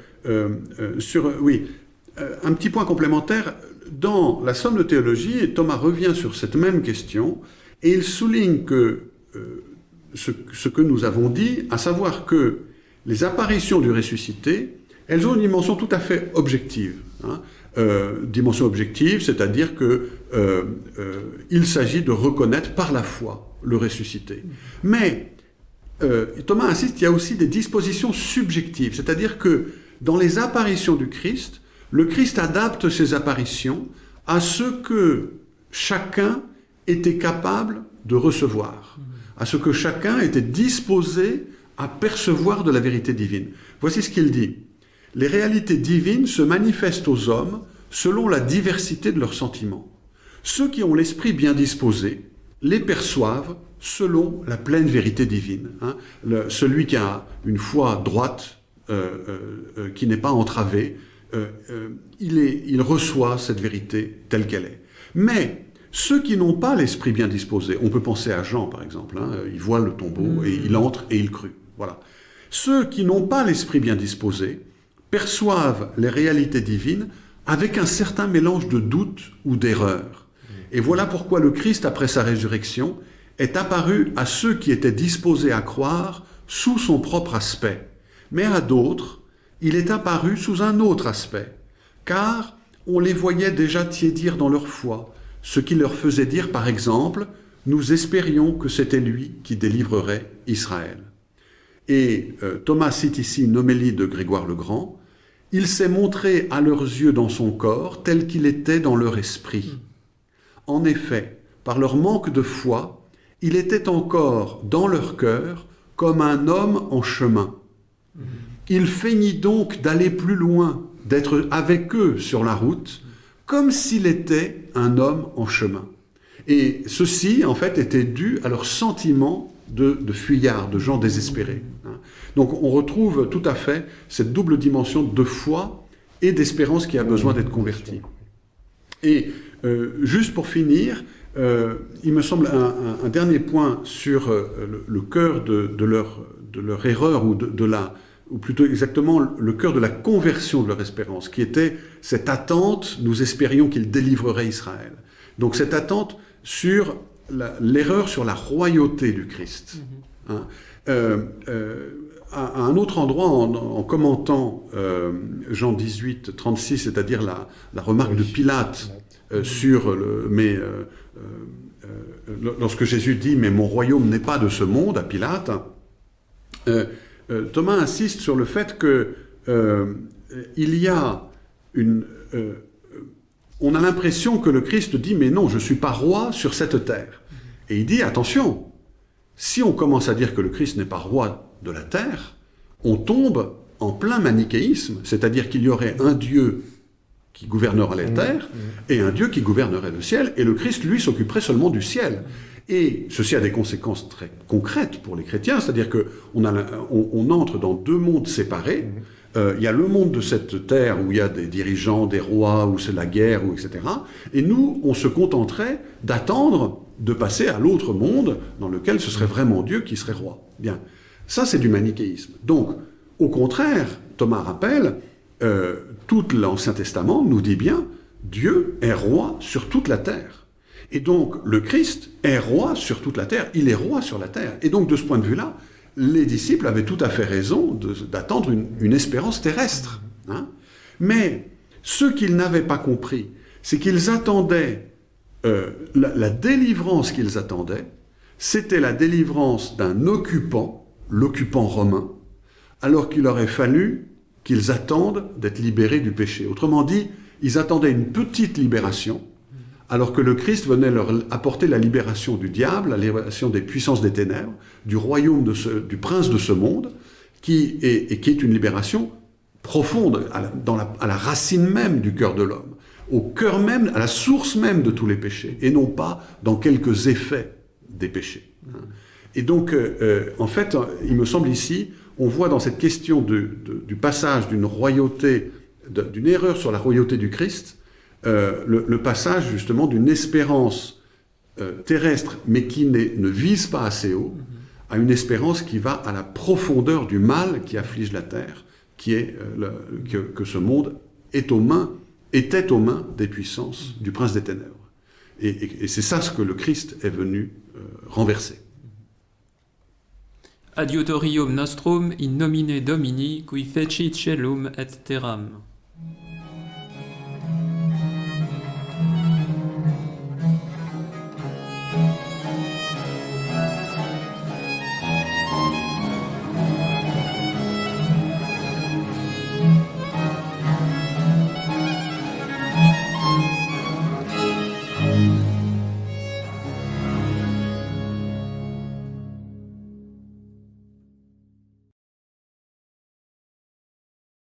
sur, oui, un petit point complémentaire. Dans la Somme de théologie, Thomas revient sur cette même question et il souligne que ce, que nous avons dit, à savoir que les apparitions du ressuscité elles ont une dimension tout à fait objective. Hein. Euh, dimension objective, c'est-à-dire qu'il euh, euh, s'agit de reconnaître par la foi le ressuscité. Mais Thomas insiste, il y a aussi des dispositions subjectives, c'est-à-dire que dans les apparitions du Christ, le Christ adapte ses apparitions à ce que chacun était capable de recevoir, à ce que chacun était disposé à percevoir de la vérité divine. Voici ce qu'il dit les réalités divines se manifestent aux hommes selon la diversité de leurs sentiments. Ceux qui ont l'esprit bien disposé les perçoivent selon la pleine vérité divine. Hein. celui qui a une foi droite, euh, euh, euh, qui n'est pas entravée, il, il reçoit cette vérité telle qu'elle est. Mais ceux qui n'ont pas l'esprit bien disposé, on peut penser à Jean par exemple, hein, il voit le tombeau et il entre et il crut. Voilà. Ceux qui n'ont pas l'esprit bien disposé perçoivent les réalités divines avec un certain mélange de doute ou d'erreur. Et voilà pourquoi le Christ, après sa résurrection, est apparu à ceux qui étaient disposés à croire sous son propre aspect. Mais à d'autres, il est apparu sous un autre aspect, car on les voyait déjà tiédir dans leur foi, ce qui leur faisait dire par exemple, nous espérions que c'était lui qui délivrerait Israël. Et euh, Thomas cite ici une homélie de Grégoire le Grand. Il s'est montré à leurs yeux dans son corps tel qu'il était dans leur esprit. En effet, par leur manque de foi, il était encore dans leur cœur comme un homme en chemin. Il feignit donc d'aller plus loin, d'être avec eux sur la route, comme s'il était un homme en chemin. Et ceci, en fait, était dû à leur sentiment de, de fuyards, de gens désespérés. hein. Donc on retrouve tout à fait cette double dimension de foi et d'espérance qui a besoin d'être convertie. Et euh, juste pour finir, euh, il me semble un, dernier point sur euh, le, cœur de, leur, de leur erreur, ou, de la, ou plutôt exactement le cœur de la conversion de leur espérance, qui était cette attente, nous espérions qu'il délivrerait Israël. Donc cette attente sur l'erreur sur la royauté du Christ. Hein. Euh, euh, à, à un autre endroit, en, en commentant euh, Jean 18, 36, c'est-à-dire la, la remarque de Pilate euh, sur le. Mais lorsque Jésus dit Mais mon royaume n'est pas de ce monde à Pilate, euh, Thomas insiste sur le fait que euh, il y a une. euh, on a l'impression que le Christ dit Mais non, je ne suis pas roi sur cette terre. Et il dit Attention, si on commence à dire que le Christ n'est pas roi de la terre, on tombe en plein manichéisme, c'est-à-dire qu'il y aurait un Dieu qui gouvernerait la terre et un Dieu qui gouvernerait le ciel, et le Christ, lui, s'occuperait seulement du ciel. Et ceci a des conséquences très concrètes pour les chrétiens, c'est-à-dire qu'on on, on entre dans deux mondes séparés. Euh, il y a le monde de cette terre où il y a des dirigeants, des rois, où c'est la guerre, etc. Et nous, on se contenterait d'attendre de passer à l'autre monde dans lequel ce serait vraiment Dieu qui serait roi. Bien. Ça, c'est du manichéisme. Donc, au contraire, Thomas rappelle, euh, tout l'Ancien Testament nous dit bien, Dieu est roi sur toute la terre. Et donc, le Christ est roi sur toute la terre, il est roi sur la terre. Et donc, de ce point de vue-là, les disciples avaient tout à fait raison d'attendre une, espérance terrestre. hein. Mais ce qu'ils n'avaient pas compris, c'est qu'ils attendaient, euh, la délivrance qu'ils attendaient, c'était la délivrance d'un occupant, l'occupant romain, alors qu'il aurait fallu qu'ils attendent d'être libérés du péché. Autrement dit, ils attendaient une petite libération, alors que le Christ venait leur apporter la libération du diable, la libération des puissances des ténèbres, du royaume de ce- du prince de ce monde, qui est, et qui est une libération profonde, à la, à la racine même du cœur de l'homme, au cœur même, à la source même de tous les péchés, et non pas dans quelques effets des péchés. Et donc, euh, euh, en fait, il me semble ici, on voit dans cette question de- de- du passage d'une royauté, d'une erreur sur la royauté du Christ, euh, le, le passage justement d'une espérance euh, terrestre, mais qui ne vise pas assez haut, à une espérance qui va à la profondeur du mal qui afflige la terre, qui est euh, le- que, que ce monde est aux mains, était aux mains des puissances du prince des ténèbres. Et, et- et c'est ça ce que le Christ est venu euh, renverser. Adiutorium nostrum in nomine Domini, qui fecit celum et terram.